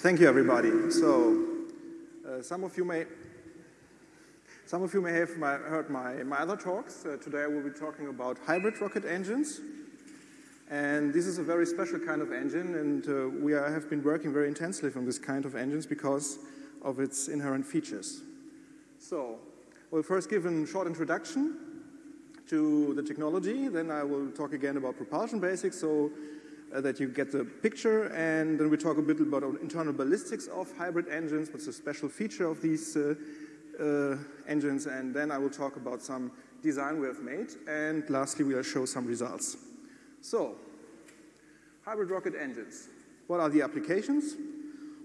Thank you, everybody. So, uh, some of you may some of you may have my, heard my, my other talks. Uh, today I will be talking about hybrid rocket engines. And this is a very special kind of engine, and uh, we are, have been working very intensely on this kind of engines because of its inherent features. So, we'll first give a short introduction to the technology, then I will talk again about propulsion basics so uh, that you get the picture, and then we talk a bit about internal ballistics of hybrid engines, what's a special feature of these uh, uh, engines, and then I will talk about some design we have made, and lastly we'll show some results. So, hybrid rocket engines. What are the applications?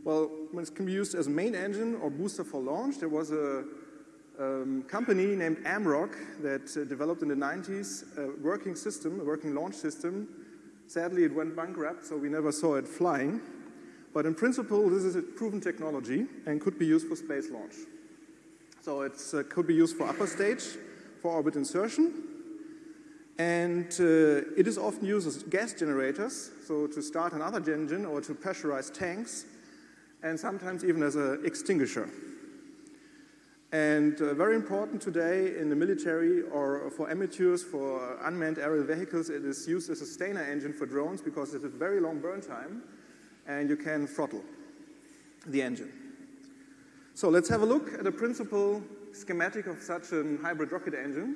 Well, it can be used as a main engine or booster for launch. There was a um, company named AMROC that uh, developed in the 90s a working system, a working launch system. Sadly, it went bankrupt, so we never saw it flying. But in principle, this is a proven technology and could be used for space launch. So it uh, could be used for upper stage, for orbit insertion, and uh, it is often used as gas generators, so to start another engine or to pressurize tanks, and sometimes even as an extinguisher. And uh, very important today in the military or for amateurs, for unmanned aerial vehicles, it is used as a sustainer engine for drones because it has a very long burn time and you can throttle the engine. So let's have a look at a principal schematic of such a hybrid rocket engine.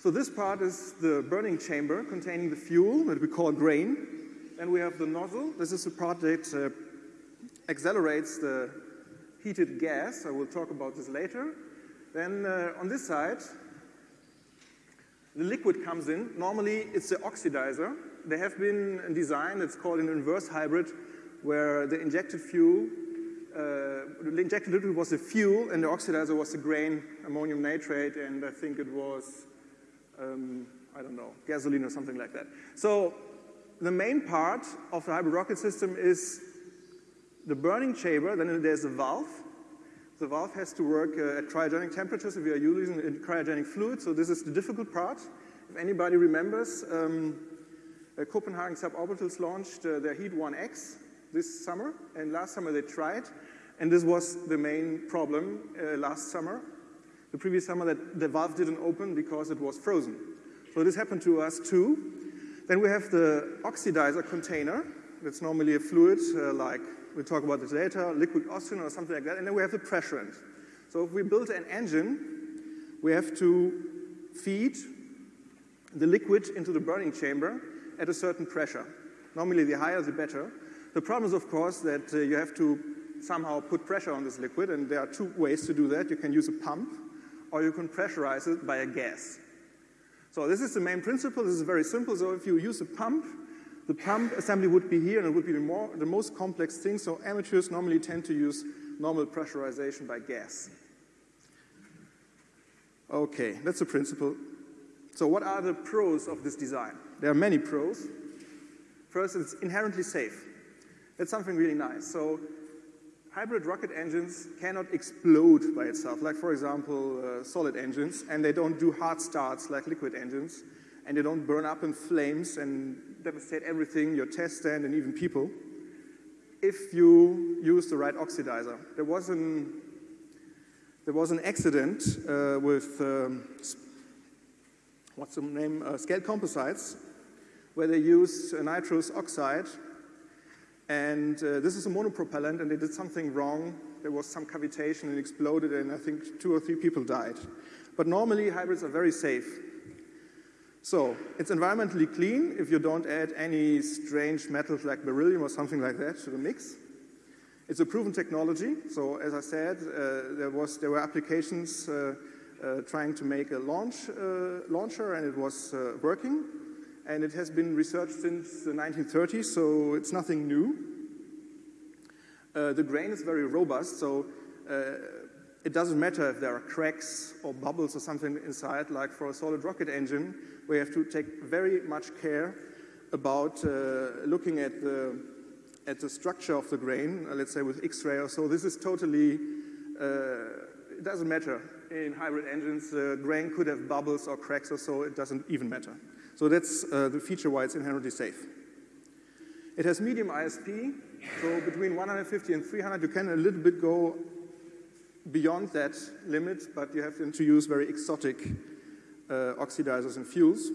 So this part is the burning chamber containing the fuel that we call grain. And we have the nozzle. This is the part that uh, accelerates the heated gas. I will talk about this later. Then uh, on this side, the liquid comes in. Normally, it's the oxidizer. There have been a design that's called an inverse hybrid, where the injected fuel, uh, the injected liquid was the fuel, and the oxidizer was the grain, ammonium nitrate, and I think it was um, I don't know, gasoline or something like that. So the main part of the hybrid rocket system is the burning chamber, then there's a valve. The valve has to work uh, at cryogenic temperatures if you are using cryogenic fluid, so this is the difficult part. If anybody remembers, um, uh, Copenhagen suborbitals launched uh, their Heat 1X this summer, and last summer they tried, and this was the main problem uh, last summer the previous summer that the valve didn't open because it was frozen. So this happened to us too. Then we have the oxidizer container. That's normally a fluid uh, like, we'll talk about this later, liquid oxygen or something like that. And then we have the pressurant. So if we build an engine, we have to feed the liquid into the burning chamber at a certain pressure. Normally the higher the better. The problem is of course that uh, you have to somehow put pressure on this liquid and there are two ways to do that. You can use a pump or you can pressurize it by a gas. So this is the main principle. This is very simple. So if you use a pump, the pump assembly would be here and it would be the, more, the most complex thing. So amateurs normally tend to use normal pressurization by gas. Okay, that's the principle. So what are the pros of this design? There are many pros. First, it's inherently safe. That's something really nice. So hybrid rocket engines cannot explode by itself, like for example, uh, solid engines, and they don't do hard starts like liquid engines, and they don't burn up in flames and devastate everything, your test stand and even people, if you use the right oxidizer. There was an, there was an accident uh, with, um, what's the name, uh, scaled composites, where they used nitrous oxide and uh, this is a monopropellant, and they did something wrong. There was some cavitation and exploded, and I think two or three people died. But normally, hybrids are very safe. So it's environmentally clean if you don't add any strange metals like beryllium or something like that to the mix. It's a proven technology. So as I said, uh, there, was, there were applications uh, uh, trying to make a launch uh, launcher, and it was uh, working and it has been researched since the 1930s, so it's nothing new. Uh, the grain is very robust, so it doesn't matter if there are cracks or bubbles or something inside, like for a solid rocket engine, we have to take very much care about uh, looking at the, at the structure of the grain, uh, let's say with X-ray or so. This is totally, uh, it doesn't matter. In hybrid engines, the grain could have bubbles or cracks or so, it doesn't even matter. So that's uh, the feature why it's inherently safe. It has medium ISP, So between 150 and 300, you can a little bit go beyond that limit, but you have to use very exotic uh, oxidizers and fuels.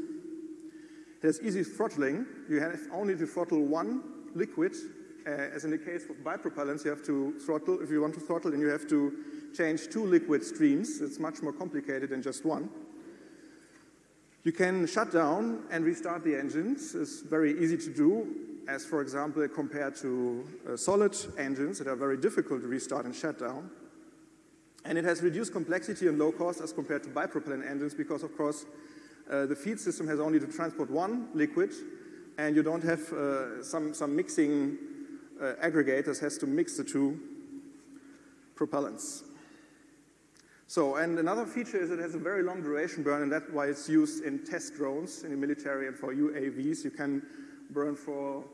It has easy throttling. You have only to throttle one liquid. Uh, as in the case of bipropellants, you have to throttle, if you want to throttle, then you have to change two liquid streams. It's much more complicated than just one. You can shut down and restart the engines. It's very easy to do, as for example, compared to uh, solid engines that are very difficult to restart and shut down. And it has reduced complexity and low cost as compared to bipropellant engines because, of course, uh, the feed system has only to transport one liquid, and you don't have uh, some, some mixing uh, aggregators has to mix the two propellants. So, and another feature is it has a very long duration burn, and that's why it's used in test drones in the military and for UAVs. You can burn for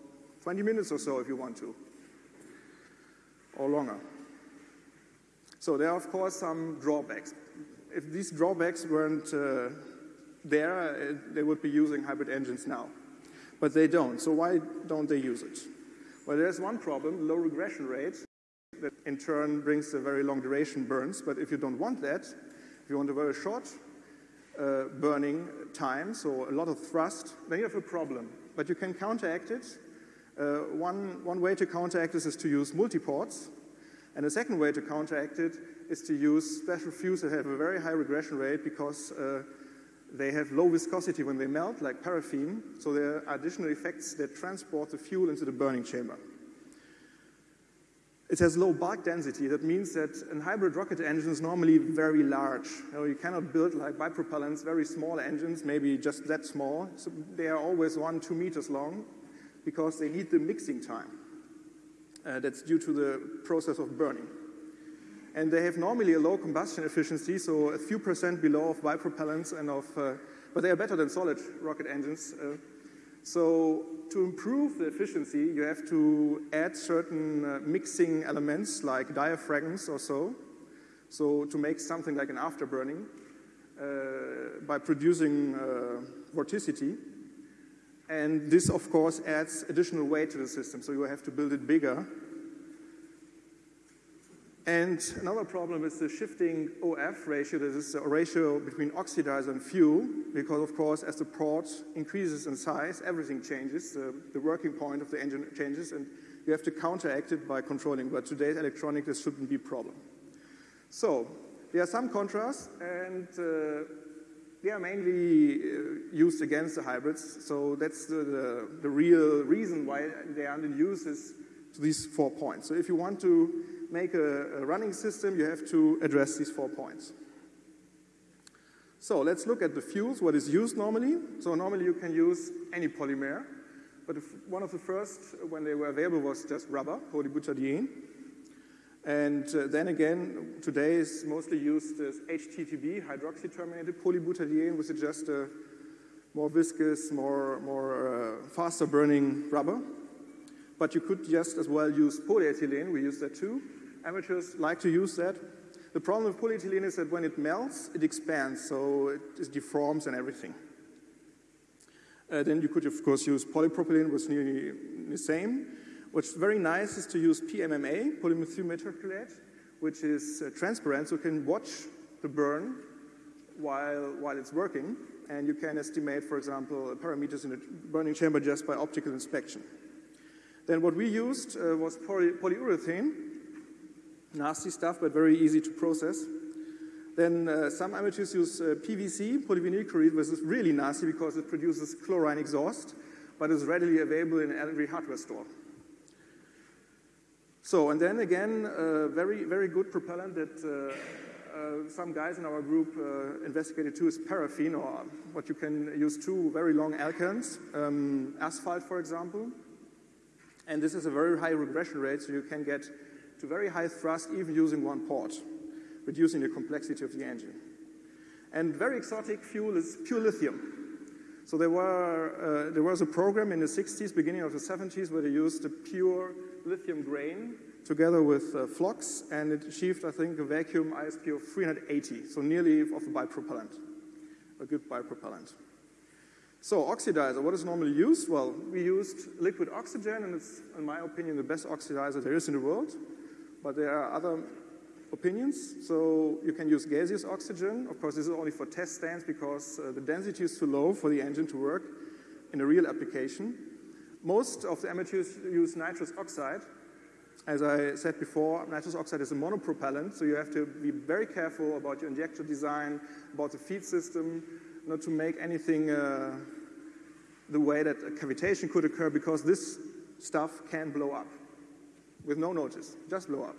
20 minutes or so if you want to, or longer. So there are, of course, some drawbacks. If these drawbacks weren't uh, there, uh, they would be using hybrid engines now. But they don't. So why don't they use it? Well, there's one problem, low regression rate that in turn brings a very long duration burns. But if you don't want that, if you want a very short uh, burning time, so a lot of thrust, then you have a problem. But you can counteract it. Uh, one, one way to counteract this is to use multiports. And the second way to counteract it is to use special fuels that have a very high regression rate because uh, they have low viscosity when they melt, like paraffin. So there are additional effects that transport the fuel into the burning chamber. It has low bulk density. That means that a hybrid rocket engine is normally very large. You, know, you cannot build like bipropellants, very small engines, maybe just that small. So they are always one, two meters long because they need the mixing time. Uh, that's due to the process of burning. And they have normally a low combustion efficiency, so a few percent below of bipropellants and of, uh, but they are better than solid rocket engines. Uh, so to improve the efficiency, you have to add certain uh, mixing elements like diaphragms or so. So to make something like an afterburning uh, by producing uh, vorticity. And this, of course, adds additional weight to the system. So you have to build it bigger and another problem is the shifting OF ratio, that is the ratio between oxidizer and fuel, because of course as the port increases in size, everything changes, the, the working point of the engine changes, and you have to counteract it by controlling, but today's electronic, this shouldn't be a problem. So, there are some contrasts, and uh, they are mainly uh, used against the hybrids, so that's the, the, the real reason why they are in use is to these four points. So if you want to make a, a running system, you have to address these four points. So let's look at the fuels, what is used normally. So normally you can use any polymer, but one of the first, when they were available, was just rubber, polybutadiene. And uh, then again, today is mostly used as HTPB, hydroxy-terminated polybutadiene, which is just a more viscous, more, more uh, faster burning rubber. But you could just as well use polyethylene, we use that too. Amateurs like to use that. The problem with polyethylene is that when it melts, it expands, so it deforms and everything. Uh, then you could, of course, use polypropylene, which is nearly the same. What's very nice is to use PMMA, polymethyl methacrylate, which is uh, transparent, so you can watch the burn while, while it's working, and you can estimate, for example, parameters in the burning chamber just by optical inspection. Then what we used uh, was poly polyurethane, nasty stuff, but very easy to process. Then uh, some amateurs use uh, PVC, polyvinyl chloride, which is really nasty because it produces chlorine exhaust, but is readily available in every hardware store. So, and then again, uh, very, very good propellant that uh, uh, some guys in our group uh, investigated too is paraffin, or what you can use two very long alkanes, um, asphalt, for example. And this is a very high regression rate, so you can get to very high thrust even using one port, reducing the complexity of the engine. And very exotic fuel is pure lithium. So there, were, uh, there was a program in the 60s, beginning of the 70s, where they used a pure lithium grain together with uh, flux, and it achieved, I think, a vacuum ISP of 380, so nearly of a bipropellant, a good bipropellant. So oxidizer, what is normally used? Well, we used liquid oxygen, and it's, in my opinion, the best oxidizer there is in the world. But there are other opinions. So you can use gaseous oxygen. Of course, this is only for test stands because uh, the density is too low for the engine to work in a real application. Most of the amateurs use nitrous oxide. As I said before, nitrous oxide is a monopropellant, so you have to be very careful about your injector design, about the feed system, not to make anything uh, the way that a cavitation could occur because this stuff can blow up with no notice, just blow up.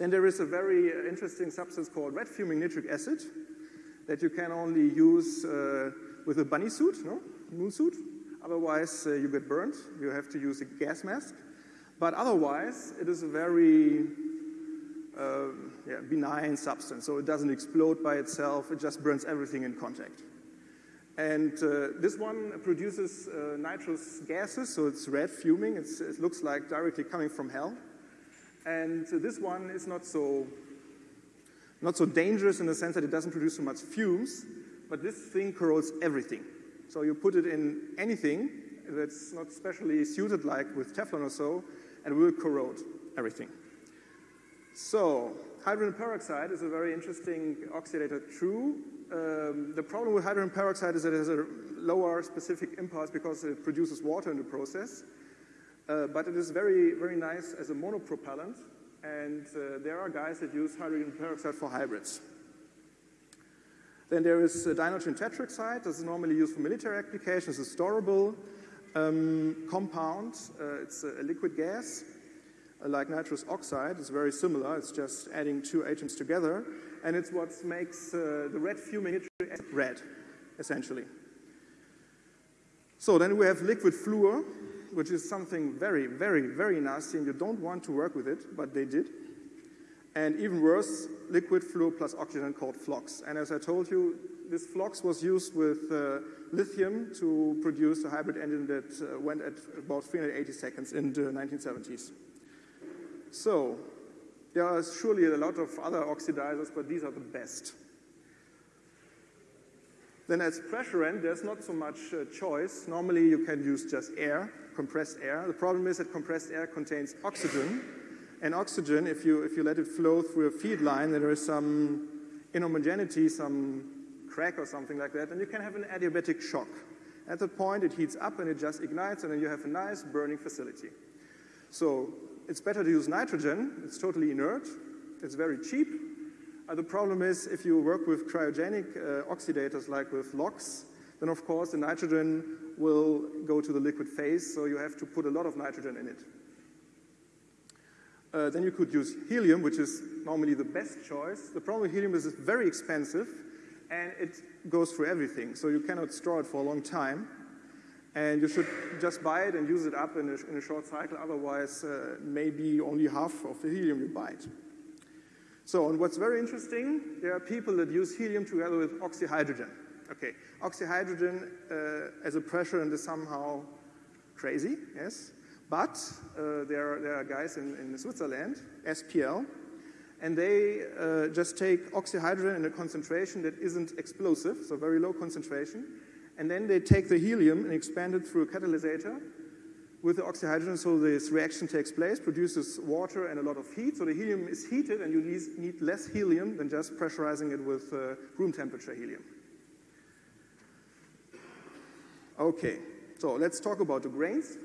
Then there is a very uh, interesting substance called red fuming nitric acid that you can only use uh, with a bunny suit, no? Moon suit. Otherwise, uh, you get burnt. You have to use a gas mask. But otherwise, it is a very uh, yeah, benign substance. So it doesn't explode by itself. It just burns everything in contact. And uh, this one produces uh, nitrous gases, so it's red fuming. It's, it looks like directly coming from hell. And uh, this one is not so, not so dangerous in the sense that it doesn't produce so much fumes, but this thing corrodes everything. So you put it in anything that's not specially suited, like with Teflon or so, and will corrode everything. So hydrogen peroxide is a very interesting oxidator. True. Um, the problem with hydrogen peroxide is that it has a lower specific impulse because it produces water in the process. Uh, but it is very, very nice as a monopropellant. And uh, there are guys that use hydrogen peroxide for hybrids. Then there is uh, dinitrogen tetroxide. This is normally used for military applications. It's a storable um, compound. Uh, it's a, liquid gas, uh, like nitrous oxide. It's very similar. It's just adding two atoms together. And it's what makes uh, the red fuming nitric red, essentially. So then we have liquid fluor, which is something very, very, very nasty, and you don't want to work with it, but they did. And even worse, liquid fluor plus oxygen called FLOX. And as I told you, this FLOX was used with uh, lithium to produce a hybrid engine that uh, went at about 380 seconds in the 1970s. So, there are surely a lot of other oxidizers, but these are the best. Then as pressurant, there's not so much uh, choice. Normally you can use just air, compressed air. The problem is that compressed air contains oxygen, and oxygen, if you, if you let it flow through a feed line, there is some inhomogeneity, some crack or something like that, and you can have an adiabatic shock. At that point, it heats up and it just ignites, and then you have a nice burning facility. So it's better to use nitrogen. It's totally inert. It's very cheap. Uh, the problem is if you work with cryogenic uh, oxidators like with LOX, then of course the nitrogen will go to the liquid phase, so you have to put a lot of nitrogen in it. Uh, then you could use helium, which is normally the best choice. The problem with helium is it's very expensive, and it goes through everything, so you cannot store it for a long time. And you should just buy it and use it up in a, in a short cycle, otherwise uh, maybe only half of the helium you buy it. So, and what's very interesting, there are people that use helium together with oxyhydrogen. Okay, oxyhydrogen uh, as a pressurant is somehow crazy, yes. But uh, there, are, there are guys in, in Switzerland, SPL, and they uh, just take oxyhydrogen in a concentration that isn't explosive, so very low concentration, and then they take the helium and expand it through a catalysator with the oxyhydrogen, so this reaction takes place, produces water and a lot of heat. So the helium is heated, and you need less helium than just pressurizing it with uh, room temperature helium. Okay, so let's talk about the grains.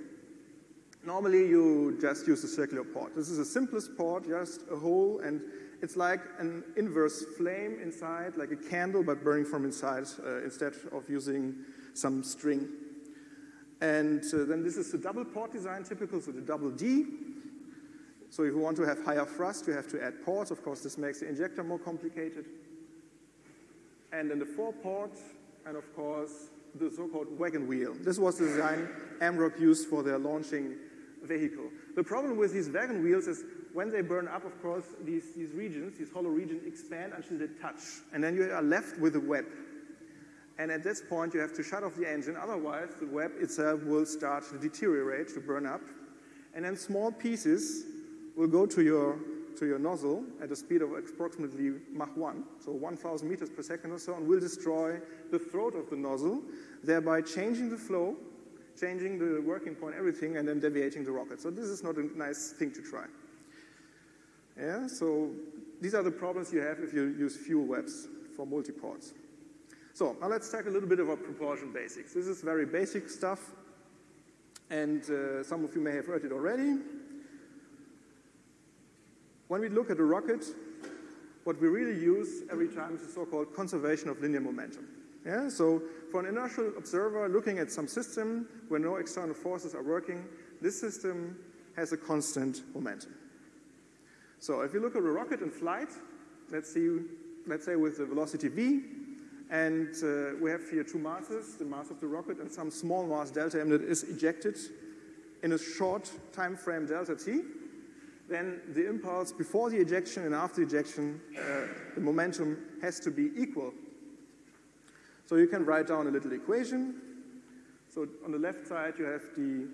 Normally, you just use a circular port. This is the simplest port, just a hole, and it's like an inverse flame inside, like a candle, but burning from inside uh, instead of using some string. And uh, then this is the double port design, typical, so the double D. So if you want to have higher thrust, you have to add ports. Of course, this makes the injector more complicated. And then the four port, and of course, the so-called wagon wheel. This was the design AMROC used for their launching vehicle. The problem with these wagon wheels is when they burn up, of course, these, these regions, these hollow regions expand until they touch. And then you are left with a web. And at this point, you have to shut off the engine. Otherwise, the web itself will start to deteriorate, to burn up. And then small pieces will go to your to your nozzle at a speed of approximately Mach 1, so 1,000 meters per second or so, and will destroy the throat of the nozzle, thereby changing the flow, changing the working point, everything, and then deviating the rocket. So this is not a nice thing to try. Yeah, so these are the problems you have if you use fuel webs for multi-ports. So now let's talk a little bit about propulsion basics. This is very basic stuff, and uh, some of you may have heard it already. When we look at a rocket, what we really use every time is the so-called conservation of linear momentum. Yeah? So for an inertial observer looking at some system where no external forces are working, this system has a constant momentum. So if you look at a rocket in flight, let's see, let's say with the velocity v, and uh, we have here two masses, the mass of the rocket and some small mass delta m that is ejected in a short time frame delta t, then the impulse before the ejection and after the ejection, uh, the momentum has to be equal. So you can write down a little equation. So on the left side, you have the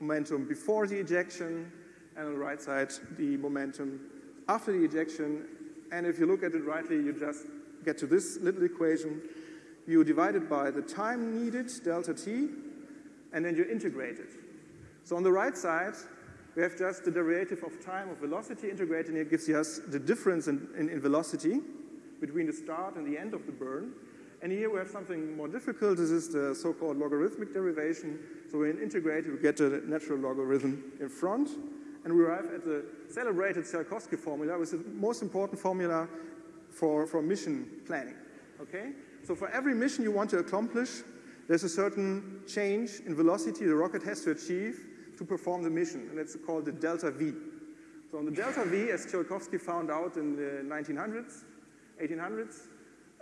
momentum before the ejection, and on the right side, the momentum after the ejection. And if you look at it rightly, you just get to this little equation. You divide it by the time needed, delta t, and then you integrate it. So on the right side, we have just the derivative of time of velocity integrated, and it gives us the difference in, in, in, velocity between the start and the end of the burn. And here we have something more difficult. This is the so-called logarithmic derivation. So when integrated, we get a natural logarithm in front, and we arrive at the celebrated Tsiolkovsky formula, which is the most important formula for, for mission planning. Okay? So for every mission you want to accomplish, there's a certain change in velocity the rocket has to achieve to perform the mission, and it's called the delta V. So on the delta V, as Tsiolkovsky found out in the 1900s, 1800s,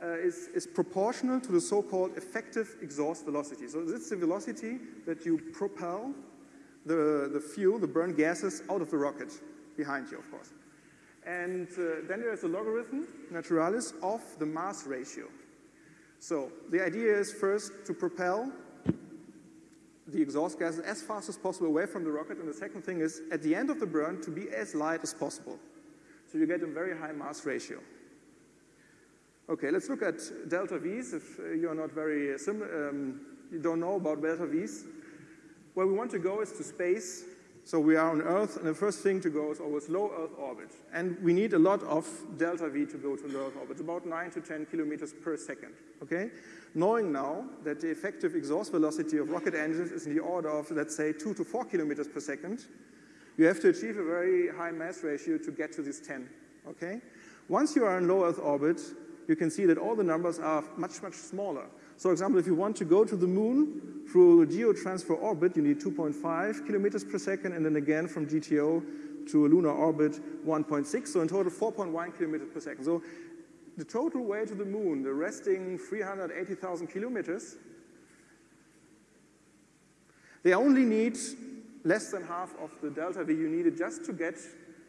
uh, is, is proportional to the so-called effective exhaust velocity. So this is the velocity that you propel the, the fuel, the burn gases, out of the rocket, behind you, of course. And uh, then there's a logarithm, naturalis, of the mass ratio. So the idea is first to propel the exhaust gases as fast as possible away from the rocket. And the second thing is, at the end of the burn, to be as light as possible. So you get a very high mass ratio. Okay, let's look at delta V's. If uh, you're not very um, you don't know about delta V's. Where we want to go is to space. So we are on Earth, and the first thing to go is always low Earth orbit. And we need a lot of delta V to go to low Earth orbit, about 9 to 10 kilometers per second. Okay? knowing now that the effective exhaust velocity of rocket engines is in the order of, let's say, 2 to 4 kilometers per second, you have to achieve a very high mass ratio to get to this 10, okay? Once you are in low Earth orbit, you can see that all the numbers are much, much smaller. So, for example, if you want to go to the moon through geotransfer orbit, you need 2.5 kilometers per second, and then again from GTO to a lunar orbit, 1.6. So in total, 4.1 kilometers per second. So the total way to the moon, the resting 380,000 kilometers, they only need less than half of the delta V you needed just to get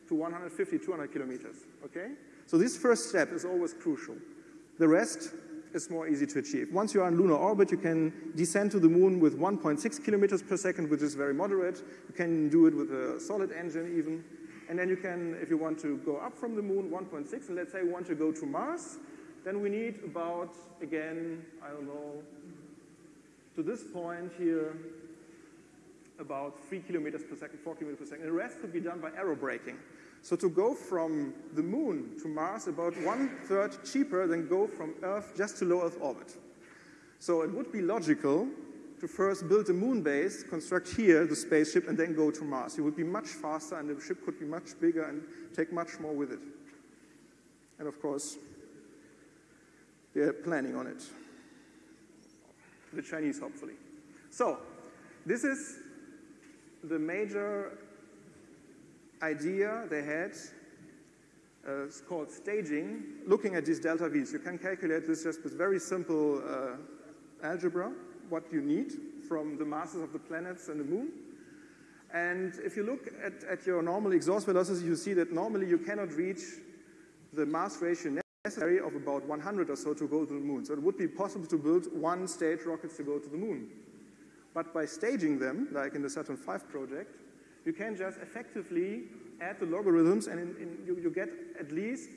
to 150, 200 kilometers, okay? So this first step is always crucial. The rest is more easy to achieve. Once you are in lunar orbit, you can descend to the moon with 1.6 kilometers per second, which is very moderate. You can do it with a solid engine even. And then you can, if you want to go up from the moon, 1.6, and let's say we want to go to Mars, then we need about, again, I don't know, to this point here, about 3 kilometers per second, 4 kilometers per second. And the rest could be done by aerobraking. So to go from the moon to Mars about one third cheaper than go from Earth just to low Earth orbit. So it would be logical to first build a moon base, construct here the spaceship, and then go to Mars. It would be much faster, and the ship could be much bigger and take much more with it. And of course, they're planning on it. The Chinese, hopefully. So, this is the major idea they had. Uh, it's called staging, looking at these delta V's. You can calculate this just with very simple uh, algebra what you need from the masses of the planets and the moon. And if you look at, at your normal exhaust velocity, you see that normally you cannot reach the mass ratio necessary of about 100 or so to go to the moon. So it would be possible to build one stage rockets to go to the moon. But by staging them, like in the Saturn V project, you can just effectively add the logarithms and in, in, you, you get at least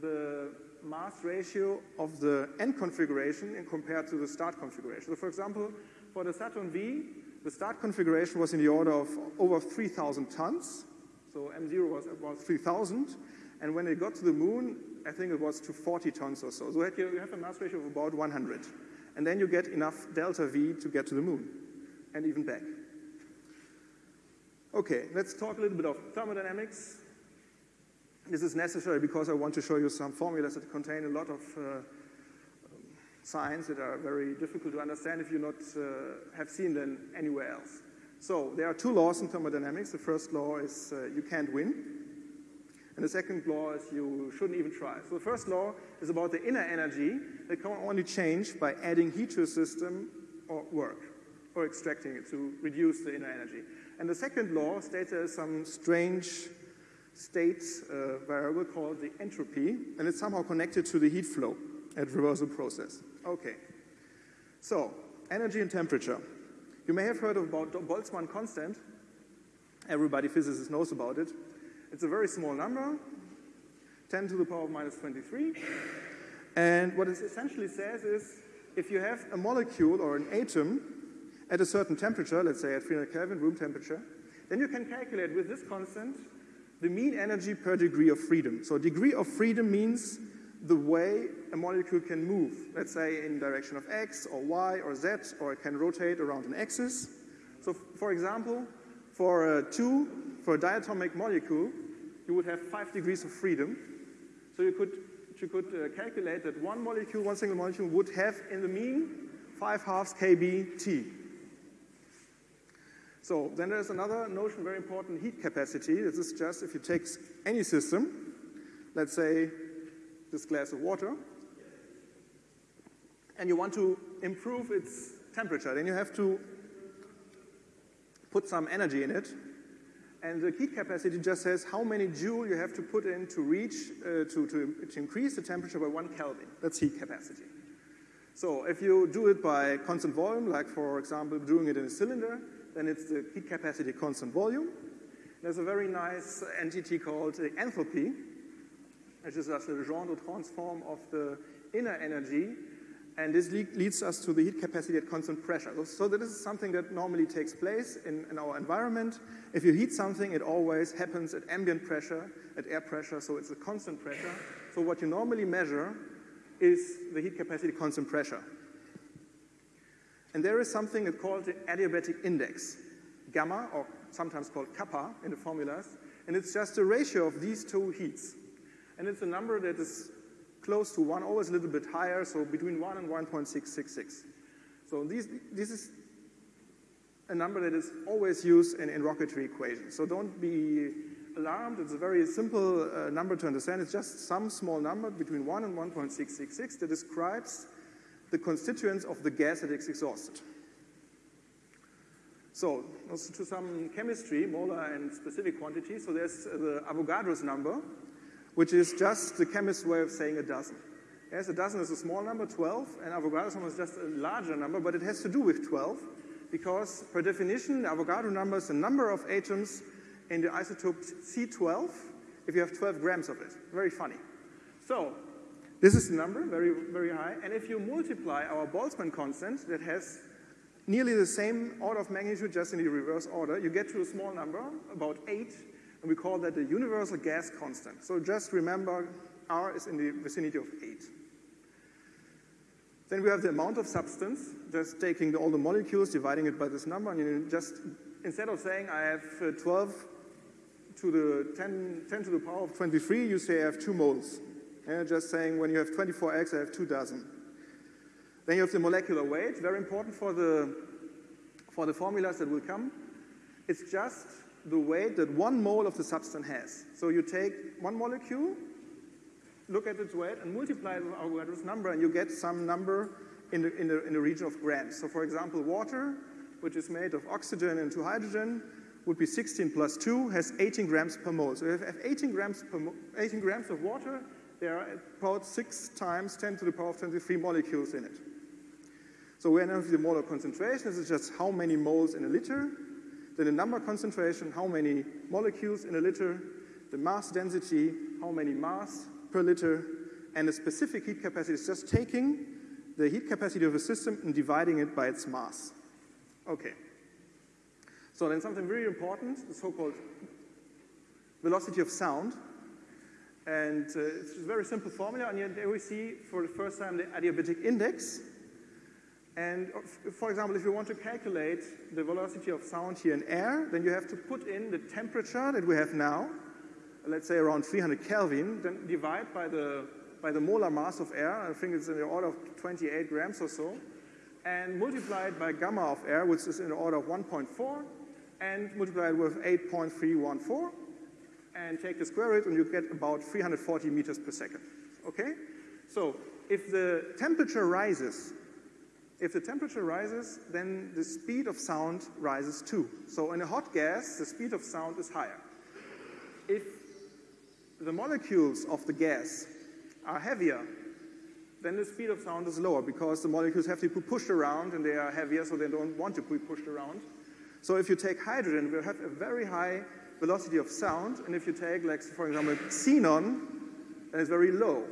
the mass ratio of the end configuration in compared to the start configuration. So for example, for the Saturn V, the start configuration was in the order of over 3,000 tons. So M0 was about 3,000. And when it got to the moon, I think it was to 40 tons or so. So you have a mass ratio of about 100. And then you get enough delta V to get to the moon and even back. Okay, let's talk a little bit of thermodynamics. This is necessary because I want to show you some formulas that contain a lot of uh, signs that are very difficult to understand if you not uh, have seen them anywhere else. So there are two laws in thermodynamics. The first law is uh, you can't win. And the second law is you shouldn't even try. So the first law is about the inner energy that can only change by adding heat to a system or work, or extracting it to reduce the inner energy. And the second law states there is some strange state uh, variable called the entropy, and it's somehow connected to the heat flow at reversal process. Okay. So, energy and temperature. You may have heard about Boltzmann constant. Everybody physicist knows about it. It's a very small number, 10 to the power of minus 23. And what it essentially says is if you have a molecule or an atom at a certain temperature, let's say at 300 Kelvin, room temperature, then you can calculate with this constant the mean energy per degree of freedom. So degree of freedom means the way a molecule can move, let's say in direction of x or y or z, or it can rotate around an axis. So for example, for a two, for a diatomic molecule, you would have five degrees of freedom. So you could, you could uh, calculate that one molecule, one single molecule would have in the mean five halves kb T. So then there's another notion, very important, heat capacity. This is just if you take any system, let's say this glass of water, and you want to improve its temperature, then you have to put some energy in it. And the heat capacity just says how many joule you have to put in to reach, uh, to, to, to increase the temperature by one Kelvin. That's heat capacity. So if you do it by constant volume, like for example doing it in a cylinder, then it's the heat capacity constant volume. There's a very nice entity called enthalpy, which is just the Legendre transform of the inner energy, and this le leads us to the heat capacity at constant pressure. So this is something that normally takes place in, in our environment. If you heat something, it always happens at ambient pressure, at air pressure, so it's a constant pressure. So what you normally measure is the heat capacity constant pressure. And there is something called the adiabatic index, gamma, or sometimes called kappa in the formulas, and it's just a ratio of these two heats. And it's a number that is close to 1, always a little bit higher, so between 1 and 1.666. So these, this is a number that is always used in, in rocketry equations. So don't be alarmed. It's a very simple uh, number to understand. It's just some small number between 1 and 1.666 that describes the constituents of the gas that is exhausted. So, also to some chemistry, molar and specific quantities. So there's the Avogadro's number, which is just the chemist's way of saying a dozen. Yes, a dozen is a small number, 12, and Avogadro's number is just a larger number, but it has to do with 12, because per definition, the Avogadro number is the number of atoms in the isotope C12 if you have 12 grams of it. Very funny. So this is the number, very, very high. And if you multiply our Boltzmann constant that has nearly the same order of magnitude, just in the reverse order, you get to a small number, about 8, and we call that the universal gas constant. So just remember, R is in the vicinity of 8. Then we have the amount of substance, just taking all the molecules, dividing it by this number, and you just, instead of saying I have uh, 12 to the 10, 10 to the power of 23, you say I have 2 moles. Yeah, just saying when you have 24 eggs, I have two dozen. Then you have the molecular weight, very important for the, for the formulas that will come. It's just the weight that one mole of the substance has. So you take one molecule, look at its weight, and multiply it with Avogadro's number, and you get some number in the, in, the, in the region of grams. So for example, water, which is made of oxygen and two hydrogen, would be 16 plus 2, has 18 grams per mole. So if you have 18 grams, per 18 grams of water, there are about 6 times 10 to the power of 23 molecules in it. So we know the molar concentration. This is just how many moles in a liter. then the number concentration, how many molecules in a liter, the mass density, how many mass per liter, and the specific heat capacity is just taking the heat capacity of a system and dividing it by its mass. Okay. So then something very important, the so-called velocity of sound. And uh, it's a very simple formula, and here we see for the first time the adiabatic index. And uh, for example, if you want to calculate the velocity of sound here in air, then you have to put in the temperature that we have now, let's say around 300 Kelvin, then divide by the, by the molar mass of air, I think it's in the order of 28 grams or so, and multiply it by gamma of air, which is in the order of 1.4, and multiply it with 8.314, and take the square root, and you get about 340 meters per second. Okay? So if the temperature rises, if the temperature rises, then the speed of sound rises too. So in a hot gas, the speed of sound is higher. If the molecules of the gas are heavier, then the speed of sound is lower because the molecules have to be pushed around and they are heavier, so they don't want to be pushed around. So if you take hydrogen, we'll have a very high velocity of sound, and if you take, like, for example, xenon, then it's very low.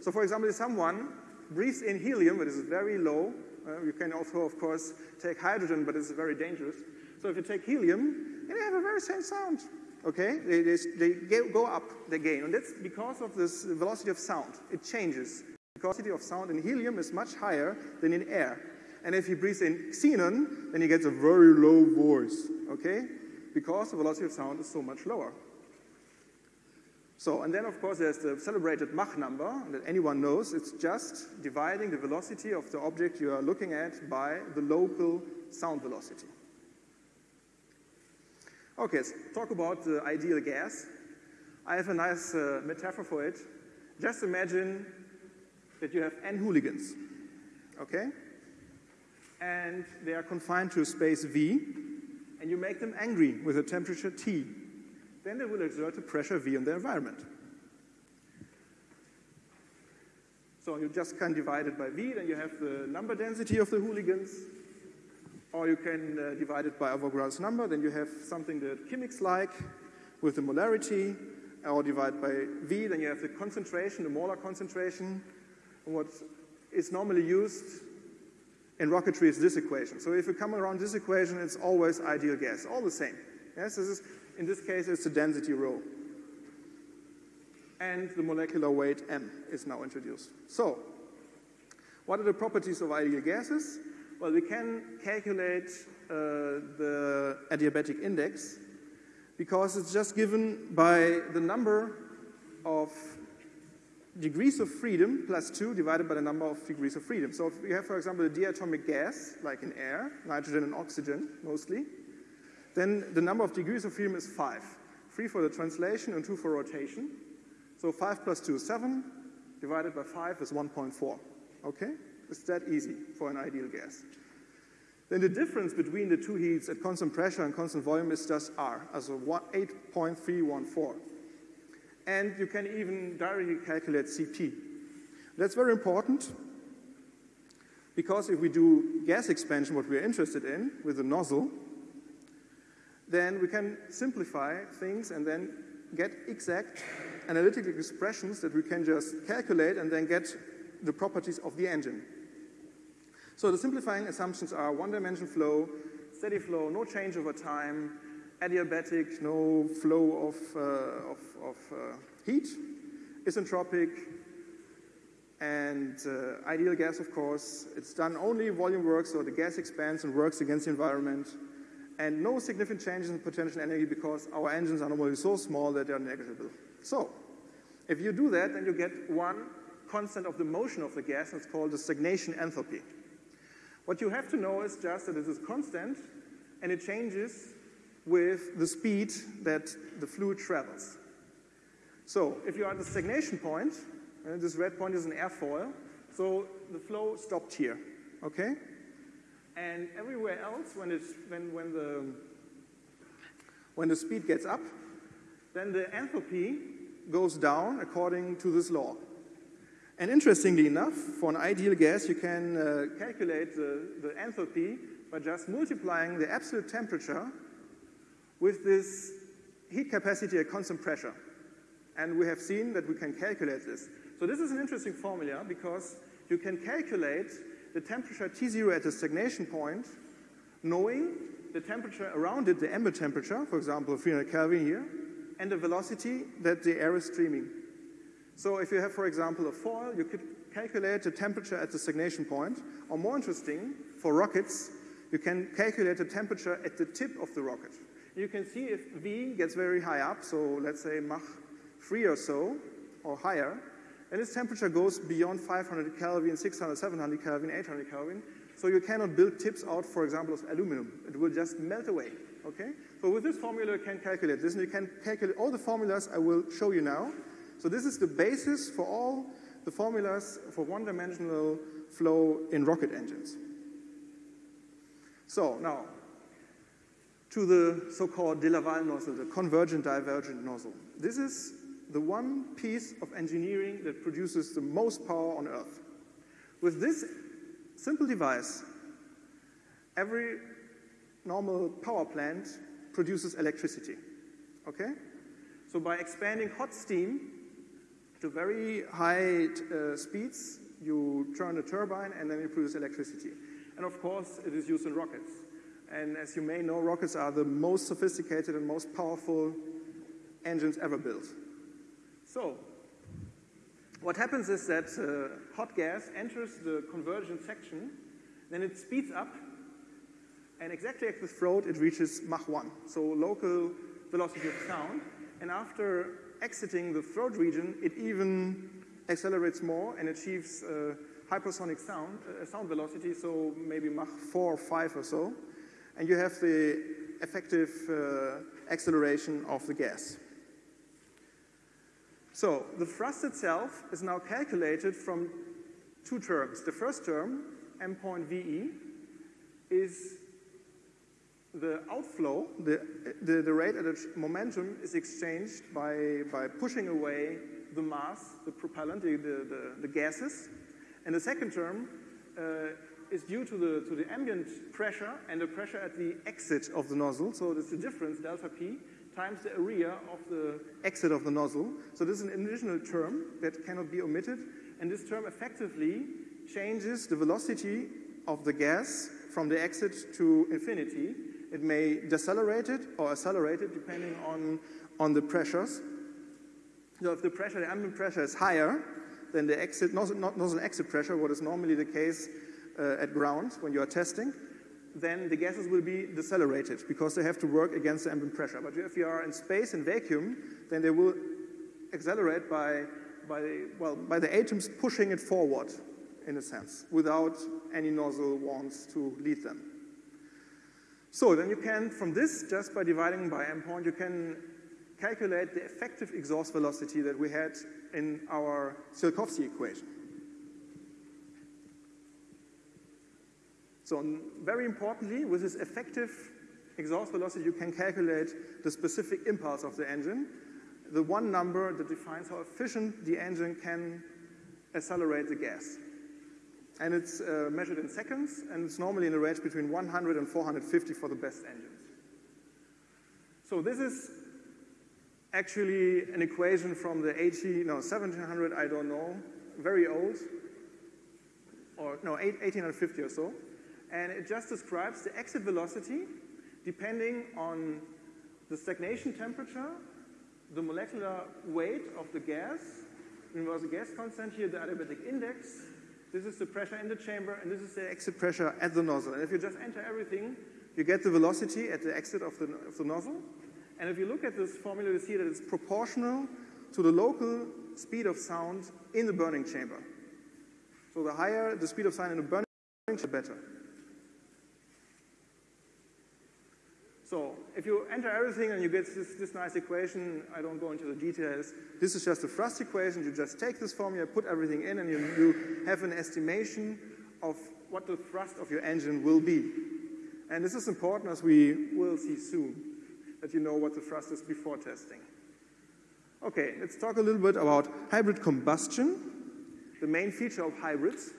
So for example, if someone breathes in helium, but it's very low, uh, you can also, of course, take hydrogen, but it's very dangerous. So if you take helium, then you have a very same sound. Okay? They, they, they go up, the gain. And that's because of this velocity of sound. It changes. The velocity of sound in helium is much higher than in air. And if he breathes in xenon, then he gets a very low voice. Okay? Because the velocity of sound is so much lower. So, and then of course there's the celebrated Mach number that anyone knows. It's just dividing the velocity of the object you are looking at by the local sound velocity. Okay, let's talk about the ideal gas. I have a nice uh, metaphor for it. Just imagine that you have n hooligans, okay? And they are confined to a space V, and you make them angry with a temperature T then they will exert a pressure V on the environment. So you just can divide it by V, then you have the number density of the hooligans, or you can uh, divide it by Avogadro's number, then you have something that chemics like with the molarity, or divide by V, then you have the concentration, the molar concentration. And what is normally used in rocketry is this equation. So if you come around this equation, it's always ideal gas, all the same. Yes, this is in this case, it's the density rho. And the molecular weight m is now introduced. So, what are the properties of ideal gases? Well, we can calculate uh, the adiabatic index because it's just given by the number of degrees of freedom plus 2 divided by the number of degrees of freedom. So if we have, for example, a diatomic gas, like in air, nitrogen and oxygen mostly, then the number of degrees of freedom is 5. 3 for the translation and 2 for rotation. So 5 plus 2 is 7, divided by 5 is 1.4. Okay? It's that easy for an ideal gas. Then the difference between the two heats at constant pressure and constant volume is just R, as 8.314. And you can even directly calculate CP. That's very important because if we do gas expansion, what we're interested in with the nozzle, then we can simplify things and then get exact analytical expressions that we can just calculate and then get the properties of the engine. So the simplifying assumptions are one-dimension flow, steady flow, no change over time, adiabatic, no flow of, uh, of, of uh, heat, isentropic, and uh, ideal gas, of course. It's done only volume work, so the gas expands and works against the environment and no significant changes in potential energy because our engines are normally so small that they are negligible. So, if you do that, then you get one constant of the motion of the gas, and it's called the stagnation enthalpy. What you have to know is just that it is constant, and it changes with the speed that the fluid travels. So, if you are at the stagnation point, and this red point is an airfoil, so the flow stopped here, okay? And everywhere else, when, it's, when, when, the, when the speed gets up, then the enthalpy goes down according to this law. And interestingly enough, for an ideal gas, you can uh, calculate the, the enthalpy by just multiplying the absolute temperature with this heat capacity at constant pressure. And we have seen that we can calculate this. So this is an interesting formula because you can calculate the temperature T0 at the stagnation point, knowing the temperature around it, the ambient temperature, for example, 300 Kelvin here, and the velocity that the air is streaming. So if you have, for example, a foil, you could calculate the temperature at the stagnation point, or more interesting, for rockets, you can calculate the temperature at the tip of the rocket. You can see if V gets very high up, so let's say Mach 3 or so, or higher, and its temperature goes beyond 500 Kelvin, 600, 700 Kelvin, 800 Kelvin, so you cannot build tips out, for example, of aluminum. It will just melt away, okay? So with this formula, you can calculate this, and you can calculate all the formulas I will show you now. So this is the basis for all the formulas for one-dimensional flow in rocket engines. So now, to the so-called de Laval nozzle, the convergent divergent nozzle. This is the one piece of engineering that produces the most power on Earth. With this simple device, every normal power plant produces electricity. Okay? So by expanding hot steam to very high uh, speeds, you turn a turbine and then you produce electricity. And of course, it is used in rockets. And as you may know, rockets are the most sophisticated and most powerful engines ever built. So, what happens is that uh, hot gas enters the convergent section, then it speeds up, and exactly at the throat it reaches Mach 1, so local velocity of sound. And after exiting the throat region, it even accelerates more and achieves uh, hypersonic sound, uh, sound velocity, so maybe Mach 4 or 5 or so. And you have the effective uh, acceleration of the gas. So the thrust itself is now calculated from two terms. The first term, m point VE, is the outflow, the, the, the, rate at which momentum is exchanged by, by pushing away the mass, the propellant, the, the, the gases. And the second term uh, is due to the, to the ambient pressure and the pressure at the exit of the nozzle. So it's the difference, delta P, times the area of the exit of the nozzle. So this is an additional term that cannot be omitted. And this term effectively changes the velocity of the gas from the exit to infinity. It may decelerate it or accelerate it depending on, on the pressures. So if the pressure, the ambient pressure is higher than the exit, nozzle, nozzle exit pressure, what is normally the case uh, at ground when you are testing, then the gases will be decelerated because they have to work against the ambient pressure. But if you are in space in vacuum, then they will accelerate by, by, well, by the atoms pushing it forward, in a sense, without any nozzle wants to lead them. So then you can, from this, just by dividing by m point, you can calculate the effective exhaust velocity that we had in our Tsiolkovsky equation. So very importantly, with this effective exhaust velocity, you can calculate the specific impulse of the engine, the one number that defines how efficient the engine can accelerate the gas. And it's uh, measured in seconds, and it's normally in a range between 100 and 450 for the best engines. So this is actually an equation from the 80, no, 1700, I don't know, very old, or no, 1850 or so and it just describes the exit velocity depending on the stagnation temperature, the molecular weight of the gas, universal gas constant here, the adiabatic index, this is the pressure in the chamber, and this is the exit pressure at the nozzle. And if you just enter everything, you get the velocity at the exit of the, of the nozzle. And if you look at this formula, you see that it's proportional to the local speed of sound in the burning chamber. So the higher the speed of sound in the burning chamber, the better. So if you enter everything and you get this, this, nice equation, I don't go into the details. This is just a thrust equation. You just take this formula, put everything in, and you, you have an estimation of what the thrust of your engine will be. And this is important as we will see soon, that you know what the thrust is before testing. Okay, let's talk a little bit about hybrid combustion. The main feature of hybrids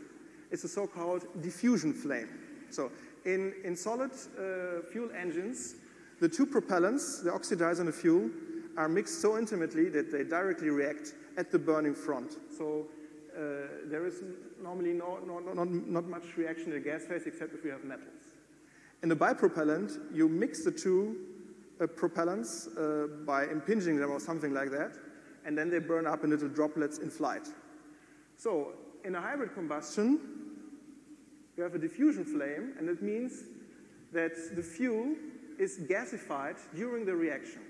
is the so-called diffusion flame. So in, in solid uh, fuel engines, the two propellants, the oxidizer and the fuel, are mixed so intimately that they directly react at the burning front. So uh, there is normally no, no, no, not, not much reaction in the gas phase except if you have metals. In the bipropellant, you mix the two uh, propellants uh, by impinging them or something like that, and then they burn up in little droplets in flight. So in a hybrid combustion, you have a diffusion flame, and it means that the fuel is gasified during the reaction.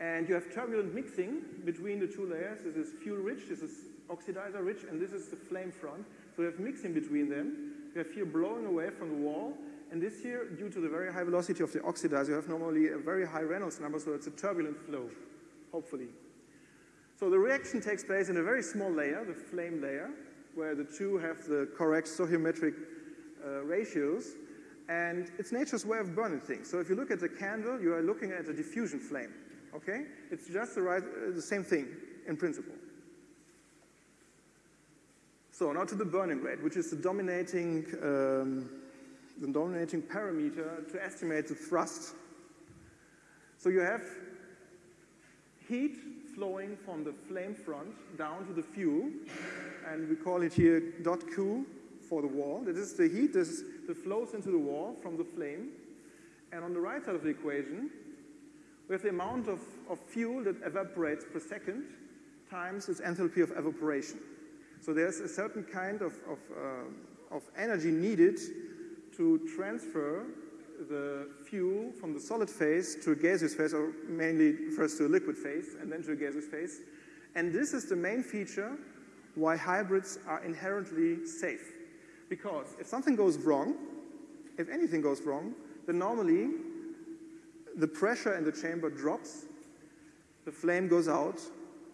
And you have turbulent mixing between the two layers. This is fuel rich, this is oxidizer rich, and this is the flame front. So you have mixing between them. You have here blowing away from the wall. And this here, due to the very high velocity of the oxidizer, you have normally a very high Reynolds number, so it's a turbulent flow, hopefully. So the reaction takes place in a very small layer, the flame layer, where the two have the correct stoichiometric uh, ratios. And it's nature's way of burning things. So if you look at the candle, you are looking at a diffusion flame. Okay? It's just the, right, uh, the same thing in principle. So now to the burning rate, which is the dominating, um, the dominating parameter to estimate the thrust. So you have heat flowing from the flame front down to the fuel, and we call it here dot Q for the wall. This is the heat that flows into the wall from the flame. And on the right side of the equation, we have the amount of, of fuel that evaporates per second times its enthalpy of evaporation. So there's a certain kind of, of, uh, of energy needed to transfer the fuel from the solid phase to a gaseous phase, or mainly first to a liquid phase and then to a gaseous phase. And this is the main feature why hybrids are inherently safe. Because if something goes wrong, if anything goes wrong, then normally the pressure in the chamber drops, the flame goes out,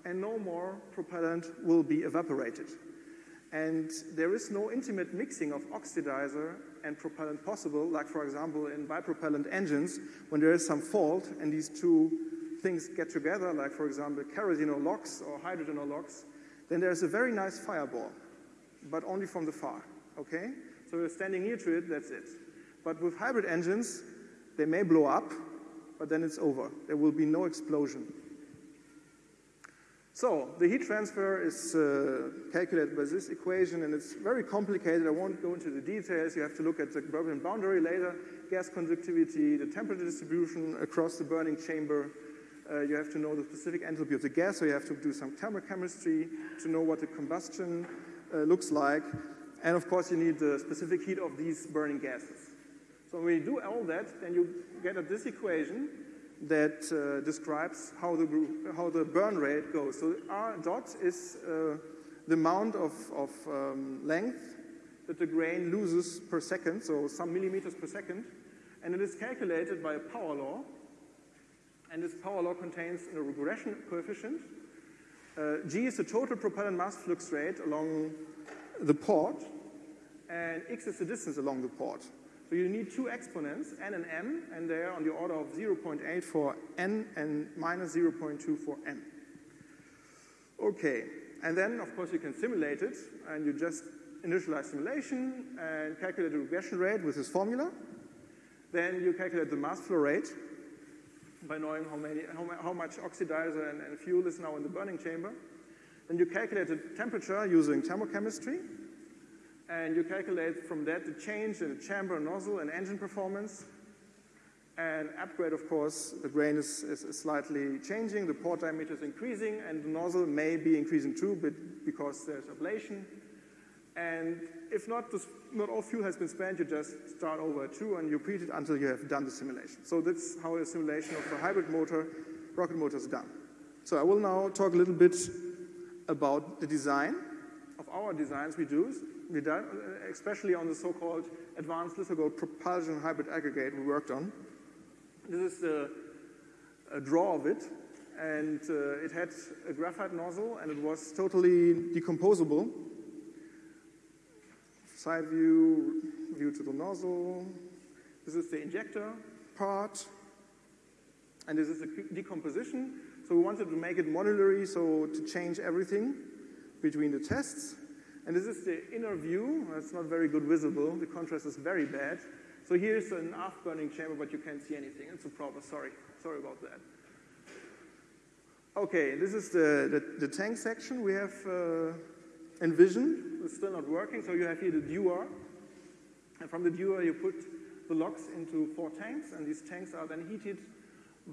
and no more propellant will be evaporated. And there is no intimate mixing of oxidizer and propellant possible, like, for example, in bipropellant engines, when there is some fault and these two things get together, like, for example, kerosene or LOX or hydrogen or LOX, then there's a very nice fireball, but only from the far, okay? So you're standing near to it, that's it. But with hybrid engines, they may blow up, but then it's over. There will be no explosion. So the heat transfer is uh, calculated by this equation, and it's very complicated. I won't go into the details. You have to look at the Bernoulli boundary layer, gas conductivity, the temperature distribution across the burning chamber. Uh, you have to know the specific enthalpy of the gas, so you have to do some thermochemistry to know what the combustion uh, looks like. And of course, you need the specific heat of these burning gases. So when you do all that, then you get at this equation, that uh, describes how the, how the burn rate goes. So R dot is uh, the amount of, of um, length that the grain loses per second, so some millimeters per second, and it is calculated by a power law. And this power law contains a regression coefficient. Uh, G is the total propellant mass flux rate along the port, and X is the distance along the port. So you need two exponents, n and m, and they are on the order of 0.8 for n and minus 0.2 for m. Okay, and then of course you can simulate it, and you just initialize simulation and calculate the regression rate with this formula. Then you calculate the mass flow rate by knowing how, many, how, how much oxidizer and, and fuel is now in the burning chamber. Then you calculate the temperature using thermochemistry, and you calculate from that the change in the chamber, nozzle, and engine performance. And upgrade, of course, the grain is, is, slightly changing, the port diameter is increasing, and the nozzle may be increasing too, but because there's ablation. And if not, this, not all fuel has been spent, you just start over two and you repeat it until you have done the simulation. So that's how a simulation of a hybrid motor, rocket motor is done. So I will now talk a little bit about the design of our designs we do we done, uh, especially on the so-called advanced litho propulsion hybrid aggregate we worked on. This is the, a draw of it, and uh, it had a graphite nozzle, and it was totally decomposable. Side view, view to the nozzle. This is the injector part, and this is the decomposition. So we wanted to make it modulary, so to change everything between the tests. And this is the inner view. It's not very good visible. The contrast is very bad. So here's an aft-burning chamber, but you can't see anything. It's a problem. Sorry. Sorry about that. Okay, this is the, the, the tank section we have uh, envisioned. It's still not working, so you have here the dewar. And from the dewar, you put the LOX into four tanks, and these tanks are then heated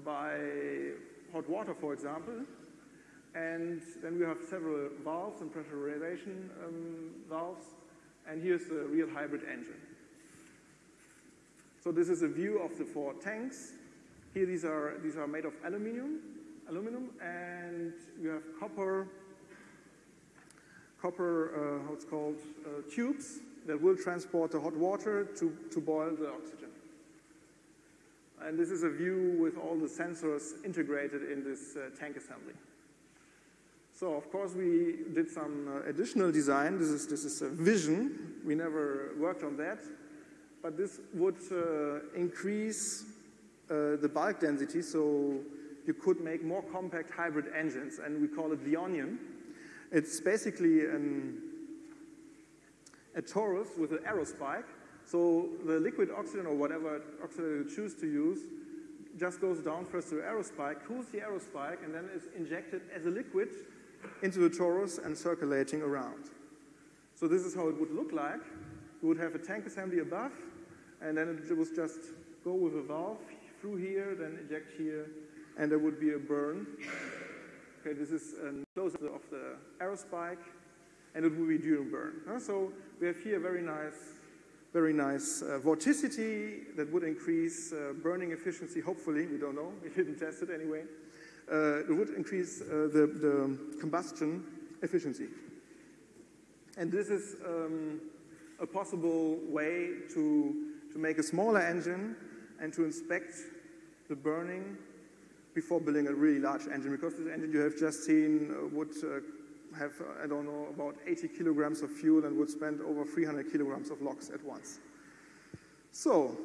by hot water, for example. And then we have several valves and pressurization um, valves. And here's the real hybrid engine. So this is a view of the four tanks. Here these are, these are made of aluminum, aluminum, and you have copper, copper, uh, called, uh, tubes that will transport the hot water to, to boil the oxygen. And this is a view with all the sensors integrated in this uh, tank assembly. So of course we did some uh, additional design. This is, this is a vision. We never worked on that. But this would uh, increase uh, the bulk density so you could make more compact hybrid engines, and we call it the onion. It's basically an, a torus with an aerospike. So the liquid oxygen or whatever oxygen you choose to use just goes down first to the aerospike, cools the aerospike, and then is injected as a liquid into the torus and circulating around. So this is how it would look like. You would have a tank assembly above, and then it would just go with a valve through here, then eject here, and there would be a burn. Okay, this is a close-up of the aerospike, and it will be during burn. So we have here very nice, very nice uh, vorticity that would increase uh, burning efficiency, hopefully, we don't know, we didn't test it anyway. Uh, it would increase uh, the, the, combustion efficiency. And this is um, a possible way to, to make a smaller engine and to inspect the burning before building a really large engine, because this engine you have just seen uh, would have, I don't know, about 80 kilograms of fuel and would spend over 300 kilograms of LOX at once. So,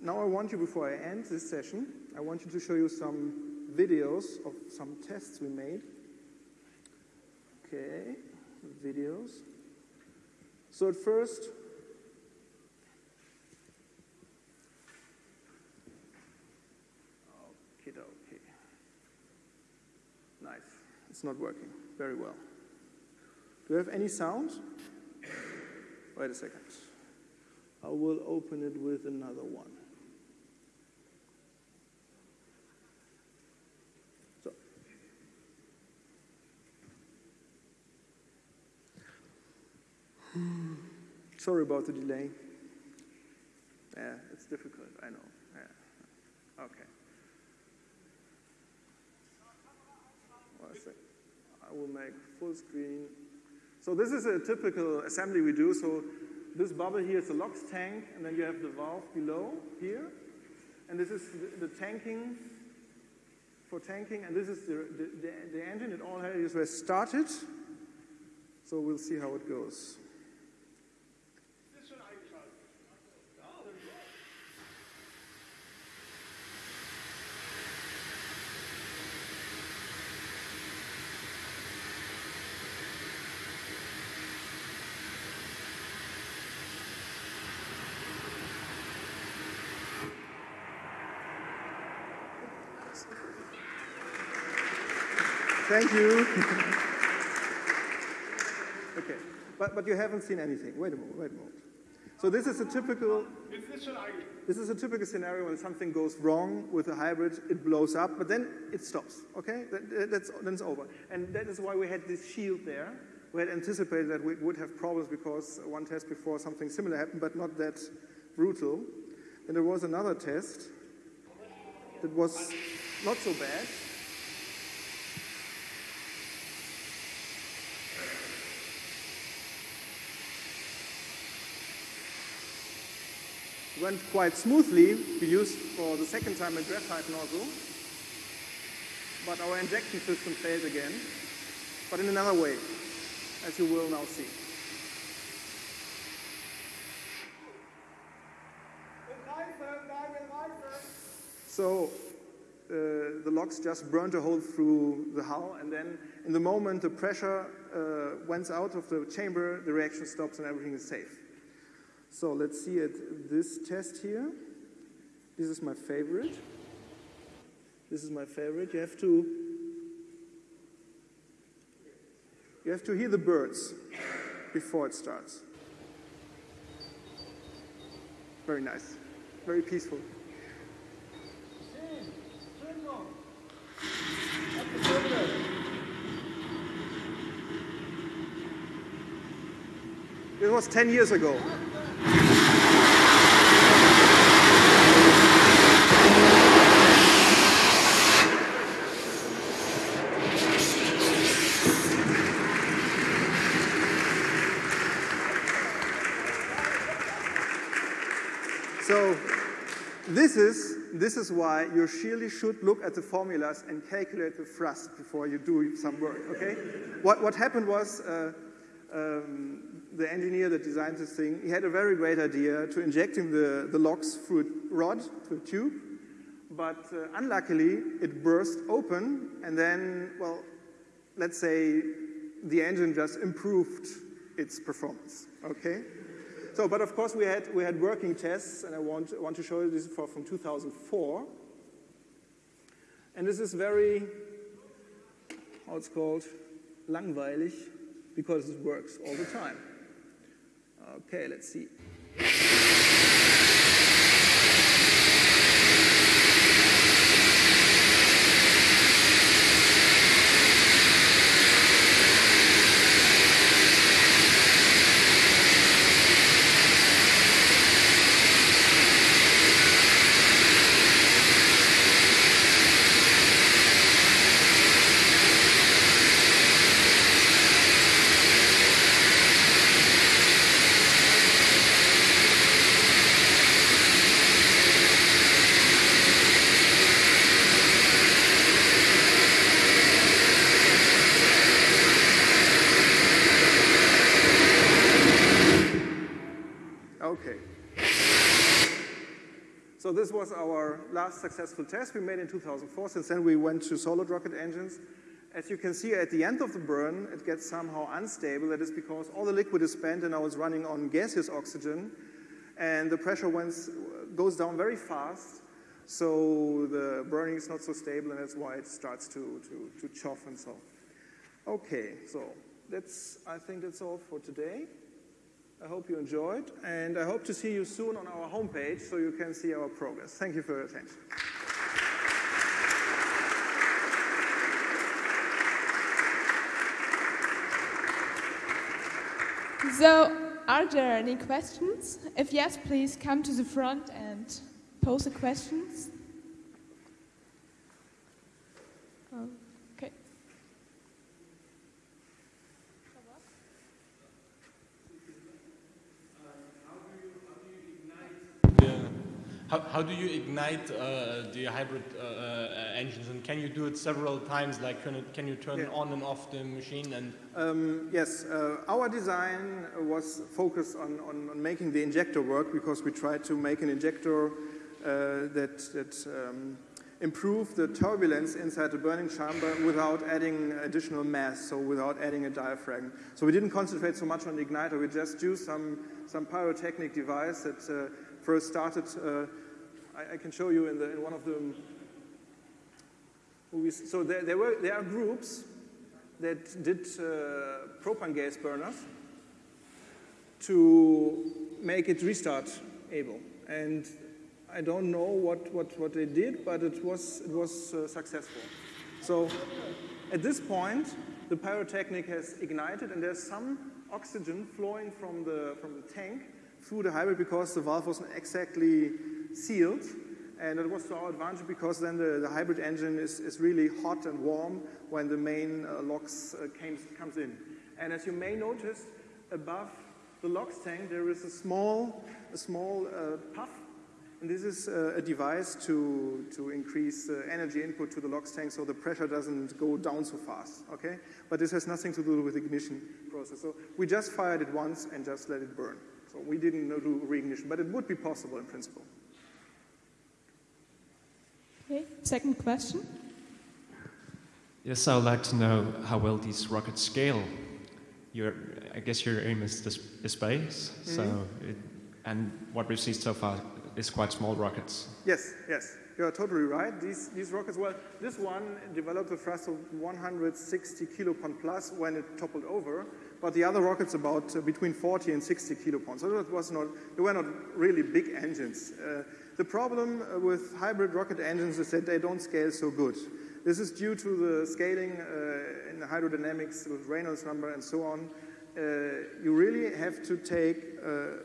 now I want you, before I end this session, I want you to show you some videos of some tests we made. Okay, videos. So at first, okay, okay. Nice. It's not working very well. Do you have any sound? Wait a second. I will open it with another one. Sorry about the delay. Yeah, it's difficult, I know. Yeah. Okay. I will make full screen. So this is a typical assembly we do. So this bubble here is a LOX tank, and then you have the valve below here. And this is the, the tanking for tanking, and this is the, the, the, the engine. It all has started. So we'll see how it goes. Thank you. okay, but, but you haven't seen anything. Wait a moment, wait a moment. So this is a typical, this is a typical scenario when something goes wrong with a hybrid, it blows up, but then it stops, okay? That, that's, then it's over. And that is why we had this shield there. We had anticipated that we would have problems because one test before something similar happened, but not that brutal. And there was another test that was not so bad. Went quite smoothly. We used for the second time a graphite nozzle, but our injection system failed again, but in another way, as you will now see. So uh, the LOX just burned a hole through the hull, and then in the moment the pressure uh, went out of the chamber, the reaction stops and everything is safe. So let's see at this test here. This is my favorite. This is my favorite. You have to you have to hear the birds before it starts. Very nice. Very peaceful. It was 10 years ago. So this is, this is why you surely should look at the formulas and calculate the thrust before you do some work, okay? What, what happened was uh, um, the engineer that designed this thing, he had a very great idea to injecting the, the LOX through a rod, through a tube, but uh, unluckily it burst open and then, well, let's say the engine just improved its performance, okay? So, but of course we had, we had working tests, and I want, want to show you this for, from 2004. And this is very, how it's called, langweilig, because it works all the time. Okay, let's see. Okay. So this was our last successful test we made in 2004. Since then, we went to solid rocket engines. As you can see, at the end of the burn, it gets somehow unstable. That is because all the liquid is spent and now it's running on gaseous oxygen. And the pressure went, goes down very fast. So the burning is not so stable, and that's why it starts to, to, to chuff and so. Okay, so that's, I think that's all for today. I hope you enjoyed, and I hope to see you soon on our homepage so you can see our progress. Thank you for your attention. So, are there any questions? If yes, please come to the front and pose the questions. Okay. Yeah. How, how do you ignite uh, the hybrid uh, uh, engines, and can you do it several times? Like, can, it, can you turn Yeah. on and off the machine? And Um, yes, uh, our design was focused on, on, on making the injector work because we tried to make an injector uh, that, that um, improved the turbulence inside the burning chamber without adding additional mass, so without adding a diaphragm. So we didn't concentrate so much on the igniter, we just used some, some pyrotechnic device that uh, first started, uh, I, I can show you in, the, in one of the movies. So there, there, were, there are groups that did uh, propane gas burners to make it restart able. And I don't know what, what, what they did, but it was, it was uh, successful. So at this point, the pyrotechnic has ignited, and there's some oxygen flowing from the, from the tank through the hybrid because the valve wasn't exactly sealed. And it was to our advantage because then the, the hybrid engine is, is really hot and warm when the main uh, LOX uh, comes, comes in. And as you may notice, above the LOX tank there is a small, a small uh, puff. And this is uh, a device to, to increase uh, energy input to the LOX tank so the pressure doesn't go down so fast, okay? But this has nothing to do with ignition process. So we just fired it once and just let it burn. So we didn't do reignition, but it would be possible in principle. Okay. Second question. Yes, I would like to know how well these rockets scale. Your, I guess your aim is the s- the space, so it, and what we've seen so far is quite small rockets. Yes, yes, you're totally right. These, these rockets, well, this one developed a thrust of 160 kilopond plus when it toppled over, but the other rockets about uh, between 40 and 60 kilopond. So that was not, they were not really big engines. Uh, the problem with hybrid rocket engines is that they don't scale so good. This is due to the scaling uh, in the hydrodynamics with Reynolds number and so on. Uh, you really have to take uh,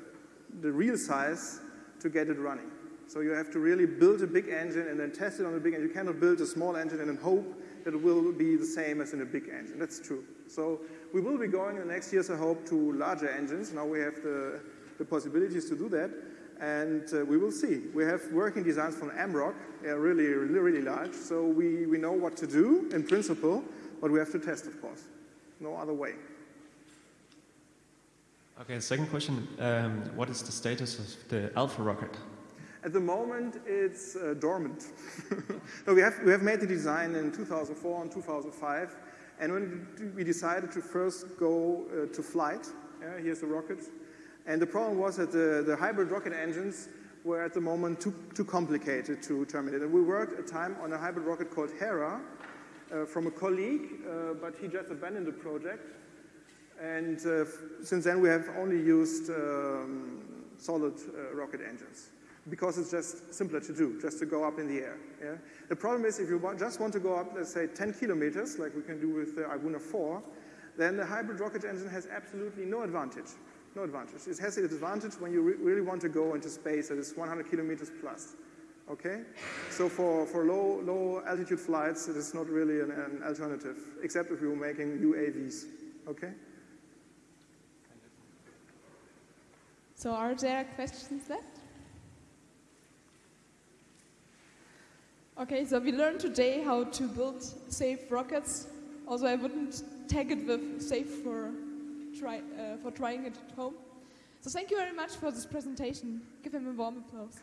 the real size to get it running. So you have to really build a big engine and then test it on a big engine. You cannot build a small engine and then hope that it will be the same as in a big engine. That's true. So we will be going in the next years, I hope, to larger engines. Now we have the, the possibilities to do that. And uh, we will see. We have working designs from AMROC, yeah, really, really, really large. So we, we know what to do in principle, but we have to test, of course. No other way. Okay, second question. Um, what is the status of the Alpha rocket? At the moment, it's uh, dormant. no, we have, we have made the design in 2004 and 2005, and when we decided to first go uh, to flight, yeah, here's the rocket, and the problem was that the, the hybrid rocket engines were at the moment too, too complicated to terminate. And we worked a time on a hybrid rocket called Hera uh, from a colleague, uh, but he just abandoned the project. And uh, since then, we have only used um, solid uh, rocket engines because it's just simpler to do, just to go up in the air. Yeah? The problem is if you want, just want to go up, let's say, 10 kilometers, like we can do with the Arguna 4, then the hybrid rocket engine has absolutely no advantage. No advantage. It has the advantage when you re really want to go into space that is 100 kilometers plus. Okay? So for, for low, low altitude flights, it is not really an, an alternative, except if you're making UAVs. Okay? So are there questions left? Okay, so we learned today how to build safe rockets. Also, I wouldn't tag it with safe for, try, uh, for trying it at home. So thank you very much for this presentation. Give him a warm applause.